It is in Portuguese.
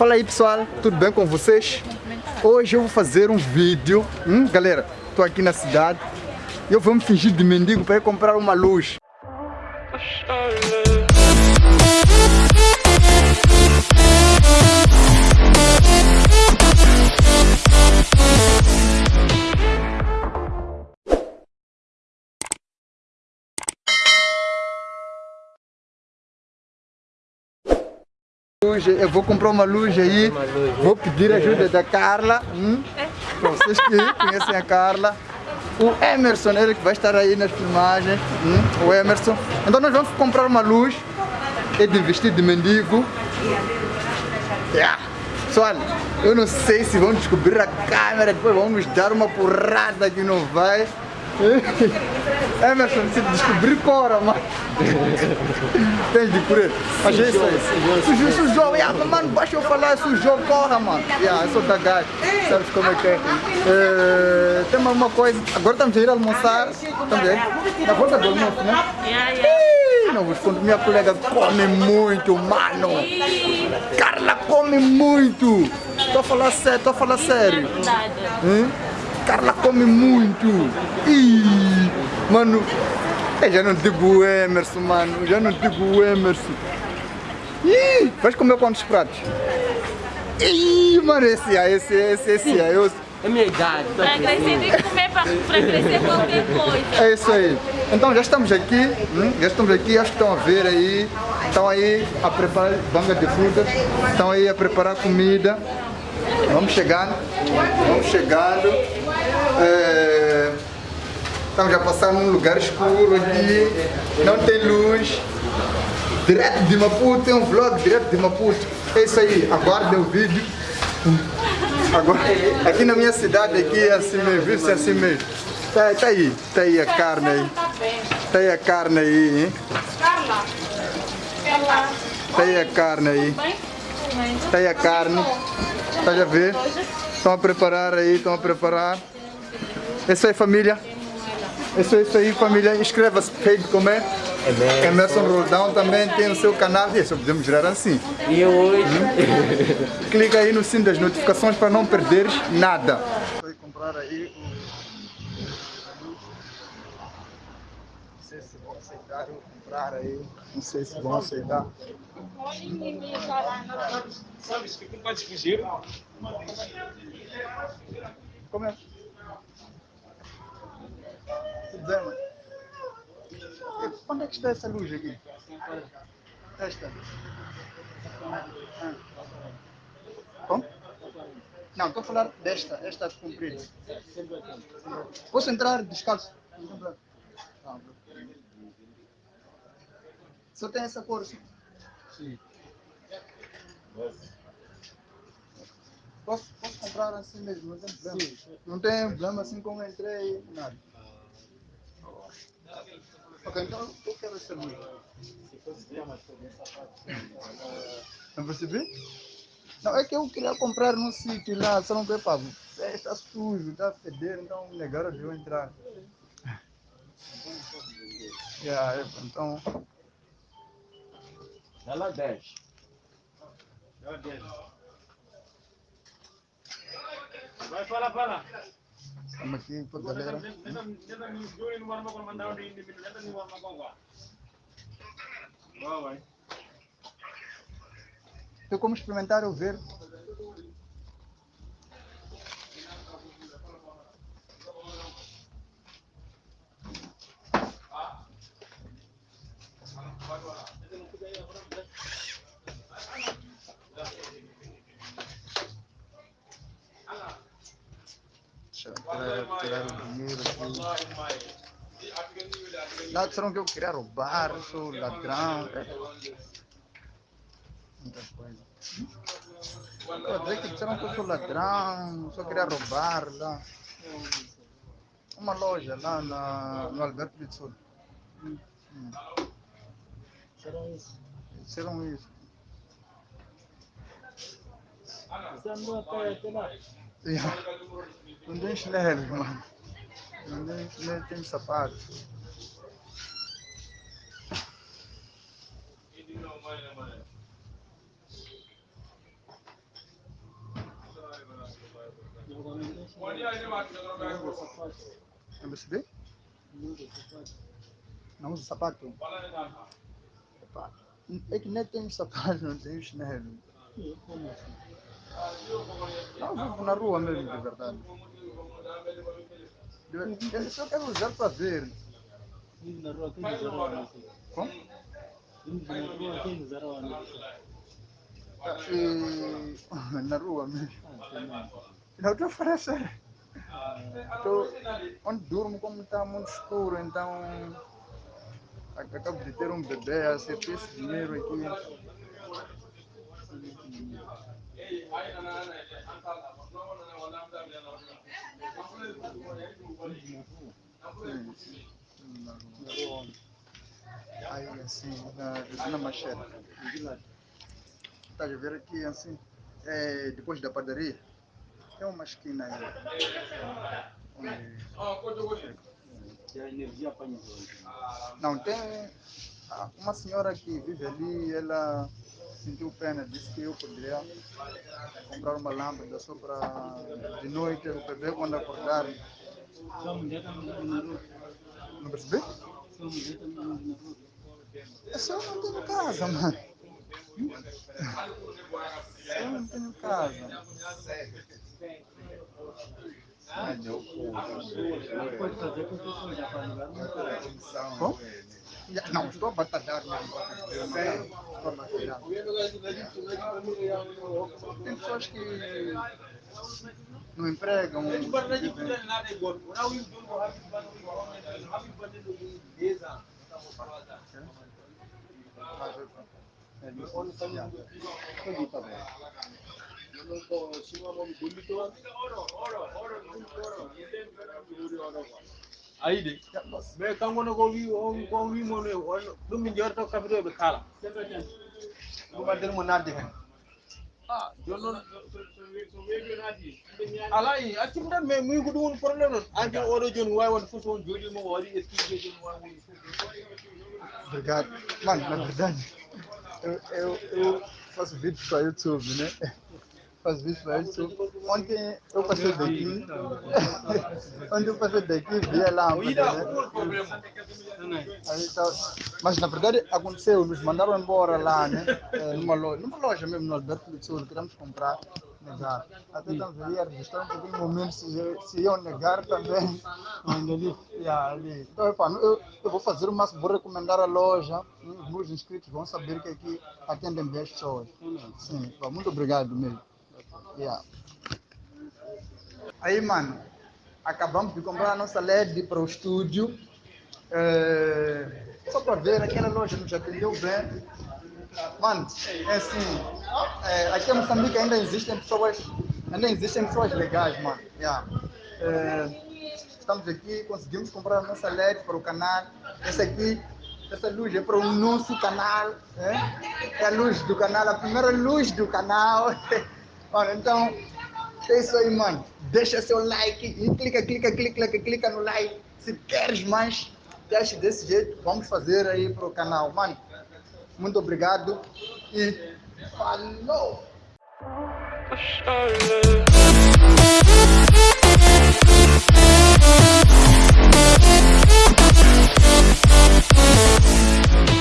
Fala aí pessoal, tudo bem com vocês? Hoje eu vou fazer um vídeo, hum, galera, tô aqui na cidade eu vou me fingir de mendigo para comprar uma luz. Eu vou comprar uma luz aí, vou pedir ajuda da Carla, hum? para vocês que conhecem a Carla, o Emerson, ele que vai estar aí nas filmagens, hum? o Emerson. Então nós vamos comprar uma luz, é de vestido de mendigo. Yeah. Pessoal, eu não sei se vão descobrir a câmera, depois vão nos dar uma porrada que não vai. Emerson, se descobrir cora, mano. Tens de correr. Mas é isso aí. Sujou, sujou. Yeah, mano, baixa eu falar, sujou, corra, mano. Yeah, eu sou da gajo. Sabes como é que é? é tem uma coisa. Agora estamos a ir almoçar. Também. Na volta do almoço, né? Yeah. Não vos conto, minha colega come muito, mano. Carla come muito. Tô a falar sério, tô a falar sério. Hum? Carla come muito. Ih, mano, eu já não digo o Emerson, mano. Já não digo o Emerson. Ih, vais comer quantos pratos? Ih, mano, esse aí, esse, esse, esse aí. Eu... É minha idade. Pra crescer tem que comer pra, pra crescer qualquer coisa. É isso aí. Então já estamos aqui, hum? já estamos aqui, acho que estão a ver aí. Estão aí a preparar banga de frutas, estão aí a preparar comida. Vamos chegando, vamos chegando. É, estamos já passando num lugar escuro aqui, não tem luz. Direto de Maputo, tem um vlog direto de Maputo. É isso aí, aguardem o vídeo. Agora, aqui na minha cidade, aqui é assim mesmo, viu-se assim mesmo. Tá, tá aí, tá aí a carne aí. Tá aí a carne aí, hein? Tá aí a carne aí. Tá aí a carne. Tá a ver? Estão a preparar aí, estão a preparar. É isso aí, família. É isso aí, família. Inscreva-se, Fade como é? Emerson. Emerson Roldão também tem o seu canal. E só podemos girar assim. E hoje? Hum? Clica aí no sino das notificações para não perderes nada. Vai comprar aí Não sei se vão aceitar eu comprar aí. Não sei se vão aceitar. Sabe, isso que não pode fugir. Como é? Onde é que está essa luz aqui? Esta. Ah. Como? Não, estou a falar desta, esta comprida. Posso entrar descalço? Não. Só tem essa cor? Sim. Posso, posso comprar assim mesmo, não tem problema. Sim. Não tem problema assim como entrei, nada. Ok, então eu quero essa luz. Não percebi? Não, é que eu queria comprar num sítio lá, só não quer pago. É, está sujo, está feder, então negaram de eu entrar. Yeah, então. Ela desce. Ela desce. Vai, fala, fala. Estamos aqui com Tem como experimentar o verde? Deixa eu tirar, tirar o dinheiro aqui. Disseram que eu queria roubar, sou ladrão. É. Muita coisa. Eu disse que disseram que eu sou ladrão, só queria roubar lá. Uma loja lá na, no Alberto de Sul. Hum. Isso? Disseram isso. Lá? Yeah. Não tem chinelo, mano. Não tem chinelo, tem sapato. Não é percebi? Não usa sapato? Epa, é que nem tem sapato, não tem chinelo. Não, vivo na rua mesmo, de verdade. Eu só quero usar para ver. Vivo na rua, quem usa Como? Na. Não falar sério. Tô, onde durmo, como está muito escuro, então ac- acabo de ter um bebê, acertei esse dinheiro aqui. Sim, sim, na rua. Na roho onde? Aí assim, na Machete. Hivi lá. Estás a ver aqui assim, é, depois da padaria, tem uma esquina aí. Onde Ya energia para nós. Não, tem ah, uma senhora que vive ali, ela sentiu pena, disse que eu poderia comprar uma lâmpada só para de noite o bebê quando acordar. Roho. Não percebi? É só eu não tenho casa, mano. Só eu não tenho casa. Não. Bom? Não, estou casa. Estou batalhar. Tem pessoas que não empregam, vivem aide ɓe kanko no ko wi on wimo ni ɗum min jorto kafitoɓe kala ɗum addani mo nadde hen joni noon ala i accum tan mais muyi ko ɗum woni probléme noon an joni oɗo joni wawi wonde fof on jooɗima o waɗi eskijoji wawi woni fof Obrigado. Mano, na verdade, eu, eu, eu faço vídeos para YouTube, né? Faço vídeos para YouTube. Ontem eu passei daqui. Ontem eu passei daqui, vi a lâmpada, né? Tá- Mas na verdade aconteceu, nos mandaram embora lá, né? Eh, Numa loja, numa loja mesmo no Alberto do Sul, queríamos comprar, negar. Até ali a registrar um pouquinho o momento, se, se iam negar também. Ali. Yeah, ali. Então, epá, eu, eu vou fazer o máximo, vou recomendar a loja. Os meus inscritos vão saber que aqui atendem bem as pessoas. Sim, pá, muito obrigado mesmo. Yeah. Aí, mano, acabamos de comprar a nossa LED para o estúdio. É, só para ver, aquela loja nos atendeu bem. Mano, é assim, é, aqui em Moçambique ainda existem pessoas, ainda existem pessoas legais, mano. Yeah. É, estamos aqui, conseguimos comprar a nossa LED para o canal. Essa aqui, essa luz é para o nosso canal. É, é a luz do canal, a primeira luz do canal. Mano, então, é isso aí, mano. Deixa seu like clica, clica, clica, clica, clica no like. Se queres mais, deixa desse jeito. Vamos fazer aí para o canal, mano. Muito obrigado e falou! Thank